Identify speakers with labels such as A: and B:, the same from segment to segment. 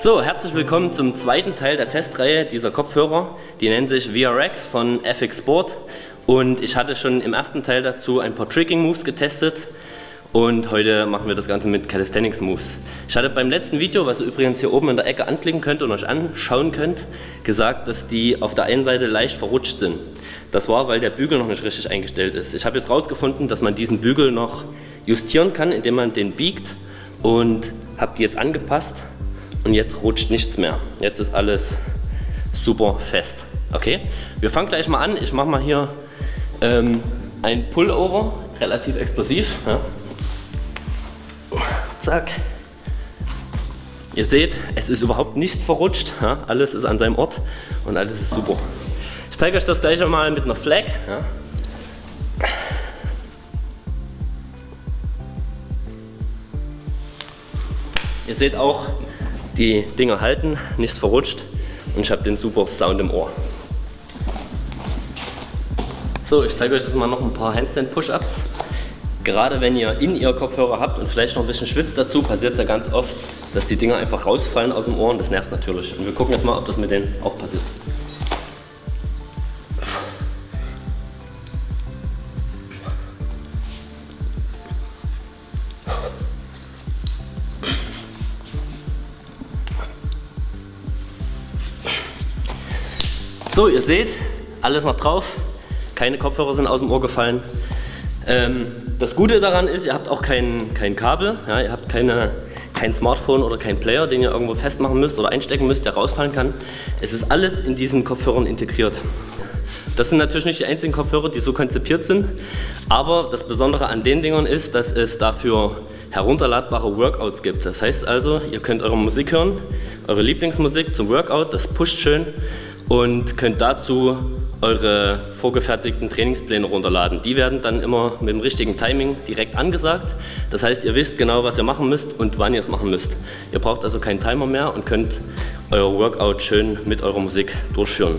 A: So, herzlich willkommen zum zweiten Teil der Testreihe dieser Kopfhörer. Die nennen sich VRX von FX Sport. Und ich hatte schon im ersten Teil dazu ein paar Tricking Moves getestet. Und heute machen wir das Ganze mit Calisthenics Moves. Ich hatte beim letzten Video, was ihr übrigens hier oben in der Ecke anklicken könnt und euch anschauen könnt, gesagt, dass die auf der einen Seite leicht verrutscht sind. Das war, weil der Bügel noch nicht richtig eingestellt ist. Ich habe jetzt herausgefunden, dass man diesen Bügel noch justieren kann, indem man den biegt und habe die jetzt angepasst und jetzt rutscht nichts mehr. Jetzt ist alles super fest. Okay, wir fangen gleich mal an. Ich mache mal hier ähm, ein Pullover, relativ explosiv. Ja. Zack. Ihr seht, es ist überhaupt nichts verrutscht. Ja. Alles ist an seinem Ort und alles ist super. Ich zeige euch das gleich mal mit einer Flag. Ja. Ihr seht auch, die Dinger halten, nichts verrutscht und ich habe den super Sound im Ohr. So, ich zeige euch jetzt mal noch ein paar Handstand Push-Ups. Gerade wenn ihr in ihr Kopfhörer habt und vielleicht noch ein bisschen schwitzt dazu, passiert es ja ganz oft, dass die Dinger einfach rausfallen aus dem Ohr und das nervt natürlich. Und wir gucken jetzt mal, ob das mit denen auch passiert. So, ihr seht, alles noch drauf. Keine Kopfhörer sind aus dem Ohr gefallen. Ähm, das Gute daran ist, ihr habt auch kein, kein Kabel. Ja, ihr habt keine, kein Smartphone oder kein Player, den ihr irgendwo festmachen müsst oder einstecken müsst, der rausfallen kann. Es ist alles in diesen Kopfhörern integriert. Das sind natürlich nicht die einzigen Kopfhörer, die so konzipiert sind, aber das Besondere an den Dingern ist, dass es dafür herunterladbare Workouts gibt. Das heißt also, ihr könnt eure Musik hören, eure Lieblingsmusik zum Workout, das pusht schön und könnt dazu eure vorgefertigten Trainingspläne runterladen. Die werden dann immer mit dem richtigen Timing direkt angesagt. Das heißt, ihr wisst genau, was ihr machen müsst und wann ihr es machen müsst. Ihr braucht also keinen Timer mehr und könnt euer Workout schön mit eurer Musik durchführen.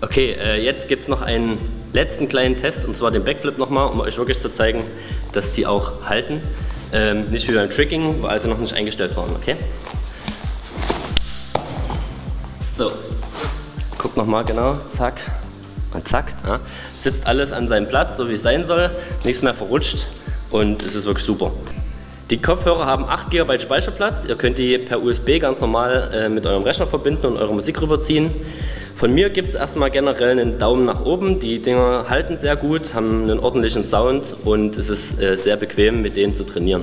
A: Okay, äh, jetzt gibt es noch einen letzten kleinen Test und zwar den Backflip nochmal, um euch wirklich zu zeigen, dass die auch halten. Ähm, nicht wie beim Tricking, weil sie noch nicht eingestellt waren, okay? So, guck nochmal genau, zack und zack. Ja. Sitzt alles an seinem Platz, so wie es sein soll, nichts mehr verrutscht und es ist wirklich super. Die Kopfhörer haben 8 GB Speicherplatz, ihr könnt die per USB ganz normal äh, mit eurem Rechner verbinden und eure Musik rüberziehen. Von mir gibt es erstmal generell einen Daumen nach oben. Die Dinger halten sehr gut, haben einen ordentlichen Sound und es ist äh, sehr bequem mit denen zu trainieren.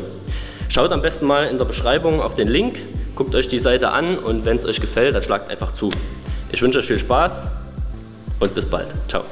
A: Schaut am besten mal in der Beschreibung auf den Link, guckt euch die Seite an und wenn es euch gefällt, dann schlagt einfach zu. Ich wünsche euch viel Spaß und bis bald. Ciao.